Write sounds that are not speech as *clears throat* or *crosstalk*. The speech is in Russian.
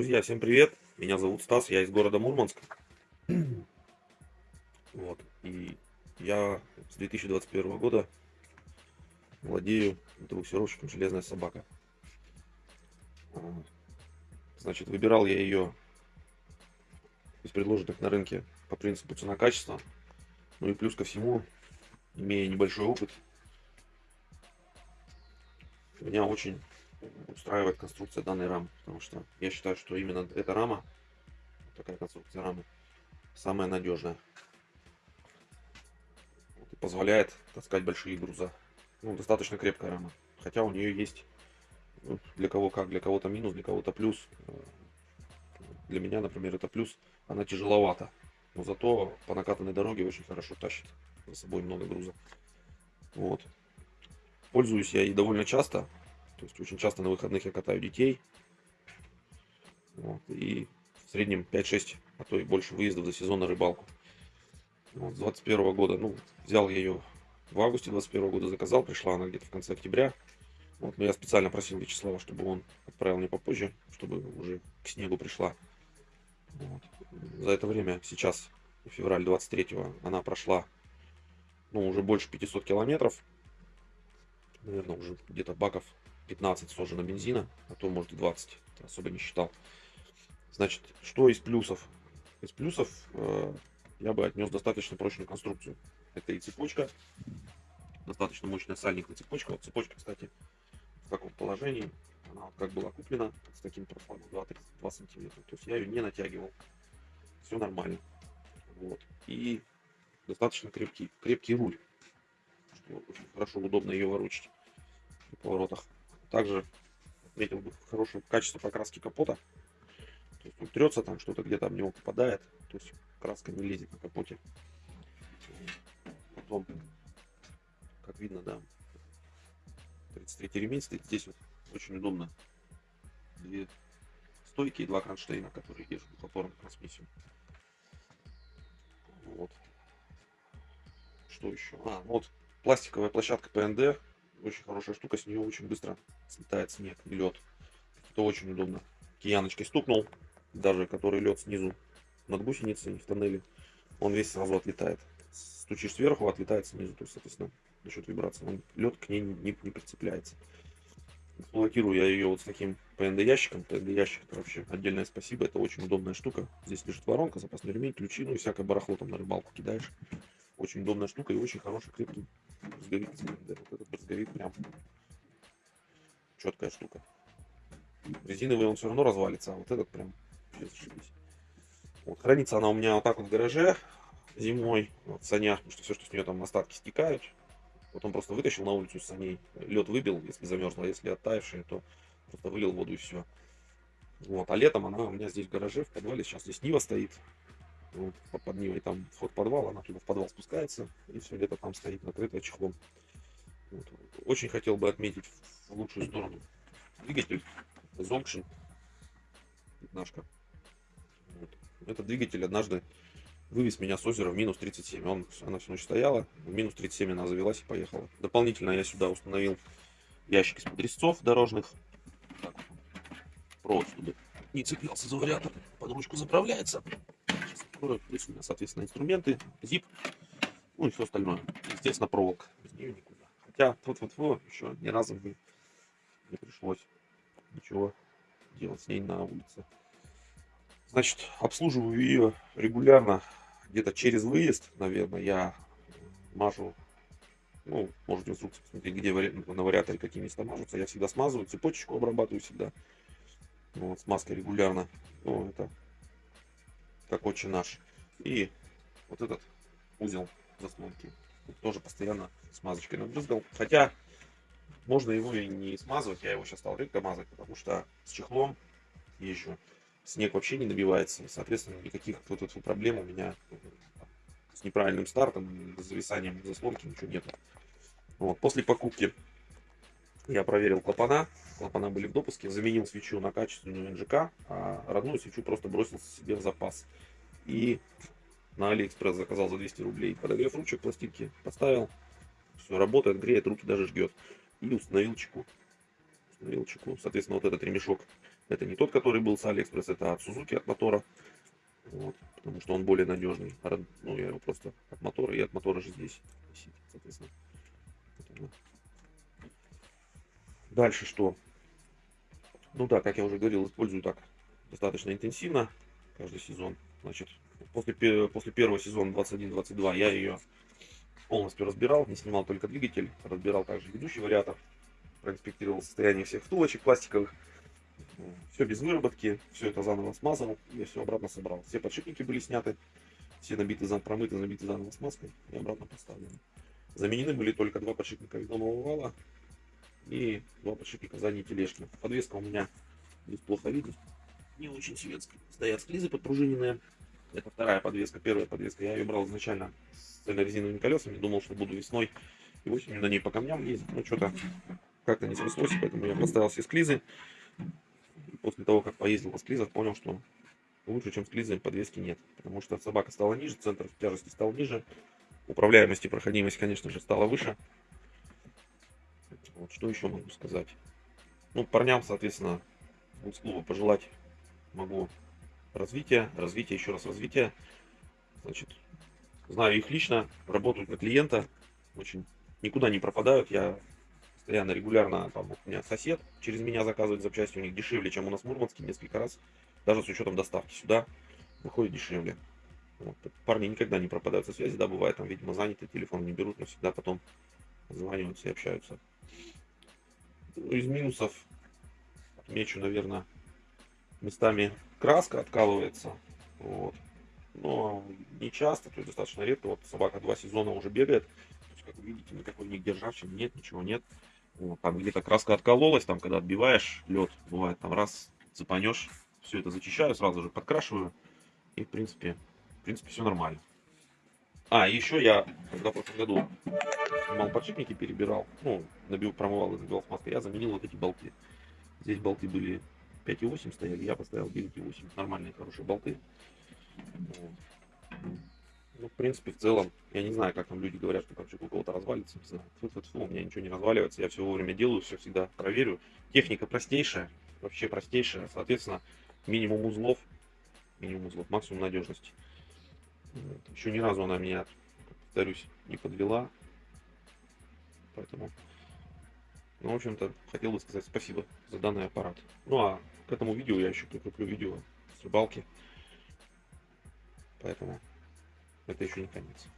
Друзья, всем привет! Меня зовут Стас, я из города Мурманск. *clears throat* Вот. И я с 2021 года владею буксировщиком «Железная собака». Значит, выбирал я ее из предложенных на рынке по принципу цена-качество. Ну и плюс ко всему, имея небольшой опыт, меня очень устраивает конструкция данной рамы, потому что я считаю, что именно эта рама, такая конструкция рамы, самая надежная. и позволяет таскать большие груза. Ну, достаточно крепкая рама. Хотя у нее есть ну, для кого как, для кого-то минус, для кого-то плюс. Для меня, например, это плюс. Она тяжеловата. Но зато по накатанной дороге очень хорошо тащит за собой много груза. Вот. Пользуюсь я и довольно часто. То есть очень часто на выходных я катаю детей. Вот, и в среднем 5-6, а то и больше выездов за сезон на рыбалку. Вот, с 21 года, ну, взял я ее в августе 21 года, заказал, пришла она где-то в конце октября. Вот, но я специально просил Вячеслава, чтобы он отправил мне попозже, чтобы уже к снегу пришла. Вот. За это время, сейчас, февраль 23 она прошла, ну, уже больше 500 километров. Наверное, уже где-то баков 15 сожжено бензина, а то может и 20, особо не считал. Значит, что из плюсов? Из плюсов э, я бы отнес достаточно прочную конструкцию. Это и цепочка, достаточно мощная сальникная цепочка. Вот цепочка, кстати, в каком положении. Она вот как была куплена, с таким профилем 2-32 сантиметра. То есть я ее не натягивал. Все нормально. Вот. И достаточно крепкий, крепкий руль. Что очень хорошо, удобно ее ворочать в поворотах. Также бы хорошее качество покраски капота. То есть он трется там, что-то где-то об него попадает. То есть краска не лезет на капоте. Потом, как видно, да, 33 ремень стоит. Здесь вот очень удобно. Две стойки и два кронштейна, которые держат двухопорную трансмиссию. Вот. Что еще? А, вот пластиковая площадка ПНД очень хорошая штука, с нее очень быстро слетает снег лед. Это очень удобно. Кияночкой стукнул, даже который лед снизу над гусеницей в тоннеле, он весь сразу отлетает. Стучишь сверху, отлетает снизу, то есть, соответственно, за счет вибрации он, лед к ней не, не, прицепляется. Эксплуатирую я ее вот с таким PND ящиком. PND ящик это вообще отдельное спасибо, это очень удобная штука. Здесь лежит воронка, запасной ремень, ключи, ну и всякое барахло там на рыбалку кидаешь. Очень удобная штука и очень хороший крепкий брызговик. Вот этот брызговик прям четкая штука. Резиновый он все равно развалится, а вот этот прям. Вот, хранится она у меня вот так вот в гараже зимой, вот, в санях, потому что все, что с нее там остатки стекают. Потом просто вытащил на улицу из саней, лед выбил, если замерзло, а если оттаившее, то просто вылил воду и все. Вот, а летом она у меня здесь в гараже, в подвале, сейчас здесь Нива стоит, вот, под Нивой там вход в подвал, она туда в подвал спускается, и все лето там стоит накрытая чехлом. Вот. Очень хотел бы отметить в лучшую сторону двигатель Zonction пятнашка. Вот. Этот двигатель однажды вывез меня с озера в минус 37. Он, она всю ночь стояла, в минус 37 она завелась и поехала. Дополнительно я сюда установил ящик из-под резцов дорожных. Так, провод, не цеплялся за вариатор. Под ручку заправляется которая плюс у меня, соответственно, инструменты, zip, ну и все остальное. Естественно, проволока. Без нее никуда. Хотя, вот вот вот еще ни разу бы не пришлось ничего делать с ней на улице. Значит, обслуживаю ее регулярно, где-то через выезд, наверное, я мажу, ну, можете инструкцию посмотреть, где на вариаторе какие места мажутся, я всегда смазываю, цепочечку обрабатываю всегда, вот, смазкой регулярно, ну, это как отче наш. И вот этот узел заслонки тоже постоянно смазочкой набрызгал. Хотя можно его и не смазывать, я его сейчас стал редко мазать, потому что с чехлом езжу. Снег вообще не набивается, соответственно, никаких вот, вот проблем у меня с неправильным стартом, с зависанием заслонки ничего нету. Вот. После покупки я проверил клапана, клапана были в допуске, заменил свечу на качественную НЖК, а родную свечу просто бросил себе в запас. И на Алиэкспресс заказал за 200 рублей подогрев ручек пластинки, поставил, все работает, греет, руки даже жгет. И установил чеку. Установил чеку. Соответственно, вот этот ремешок Это не тот, который был с Алиэкспресс, это от Suzuki, от мотора. Вот, потому что он более надежный. Род- Ну, я его просто от мотора, и от мотора же здесь висит, соответственно. Дальше что? Ну да, как я уже говорил, использую так достаточно интенсивно каждый сезон. Значит, после, после первого сезона 21-22 я ее полностью разбирал, не снимал только двигатель, разбирал также ведущий вариатор, проинспектировал состояние всех втулочек пластиковых, все без выработки, все это заново смазал, я все обратно собрал. Все подшипники были сняты, все набиты, промыты, набиты заново смазкой и обратно поставлены. Заменены были только два подшипника ведомого вала и два подшипника задней тележки. Подвеска у меня здесь плохо видно, не очень светская. Стоят склизы подпружиненные. Это вторая подвеска, первая подвеска. Я ее брал изначально с цельнорезиновыми колесами, думал, что буду весной и осенью на ней по камням ездить. Но что-то как-то не срослось, поэтому я поставил все склизы. После того, как поездил по склизах, понял, что лучше, чем склизы, подвески нет. Потому что собака стала ниже, центр тяжести стал ниже. Управляемость и проходимость, конечно же, стала выше. Вот, что еще могу сказать? Ну, парням, соответственно, клуба пожелать могу развития, развития, еще раз развития. Значит, знаю их лично, работают на клиента, очень никуда не пропадают. Я постоянно, регулярно, там, у меня сосед через меня заказывает запчасти, у них дешевле, чем у нас в Мурманске, несколько раз. Даже с учетом доставки сюда выходит дешевле. Вот. Парни никогда не пропадают со связи, да, бывает, там, видимо, заняты, телефон не берут, но всегда потом звонятся и общаются. Ну, из минусов отмечу, наверное, местами краска откалывается. Вот. Но не часто, то есть достаточно редко. Вот собака два сезона уже бегает. То есть, как вы видите, никакой нигде ржавчины нет, ничего нет. Вот. Там где-то краска откололась, там когда отбиваешь лед, бывает там раз цепанешь, все это зачищаю, сразу же подкрашиваю. И в принципе, в принципе все нормально. А, еще я, когда в прошлом году снимал подшипники, перебирал, ну, набил, промывал и забивал смазкой, я заменил вот эти болты. Здесь болты были 5,8 стояли, я поставил 9,8. Нормальные, хорошие болты. Ну, в принципе, в целом, я не знаю, как там люди говорят, что ковчег у кого-то развалится. Не знаю. Фу -фу -фу, у меня ничего не разваливается, я все вовремя делаю, все всегда проверю. Техника простейшая, вообще простейшая, соответственно, минимум узлов, минимум узлов, максимум надежности. Еще ни разу она меня, повторюсь, не подвела. Поэтому ну, в общем-то, хотел бы сказать спасибо за данный аппарат. Ну, а к этому видео я еще прикреплю видео с рыбалки. Поэтому это еще не конец.